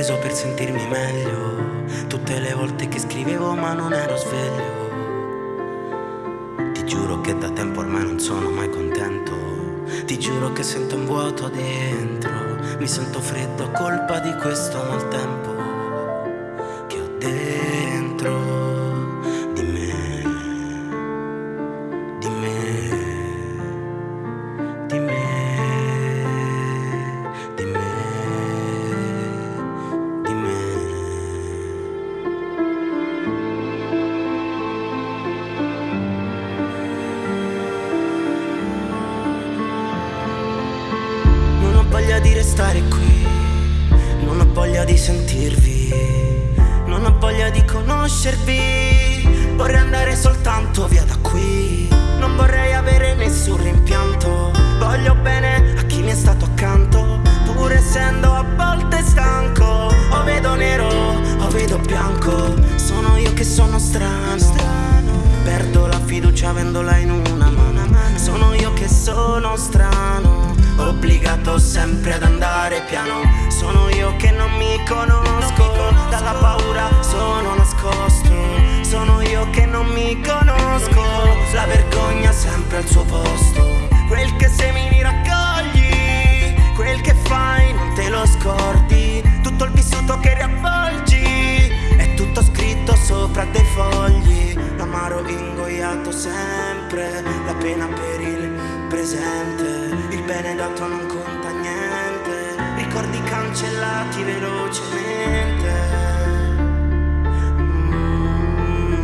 preso per sentirmi meglio. Tutte le volte che scrivevo ma non ero sveglio. Ti giuro che da tempo ormai non sono mai contento. Ti giuro che sento un vuoto dentro. Mi sento freddo a colpa di questo maltempo Che ho dentro di restare qui, non ho voglia di sentirvi, non ho voglia di conoscervi. Vorrei andare soltanto via da qui, non vorrei avere nessun rimpianto. Voglio bene a chi mi è stato accanto, pur essendo a volte stanco. O vedo nero, o vedo bianco, sono io che sono strano. Perdo la fiducia avendola in una mano. Sono io che sono strano. Obbligato che non mi conosco. Dalla paura sono nascosto. Sono io che non mi conosco. La vergogna sempre al suo posto. Quel che semini raccogli. Quel che fai non te lo scordi. Tutto il vissuto che riavvolgi. È tutto scritto sopra dei fogli. L'amaro ingoiato sempre. La pena per il presente. Il bene dato non niente ricordi cancellati velocemente. Mm.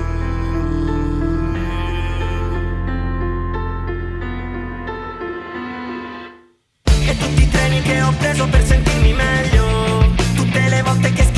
E tutti i treni che ho preso per sentirmi meglio, tutte le volte che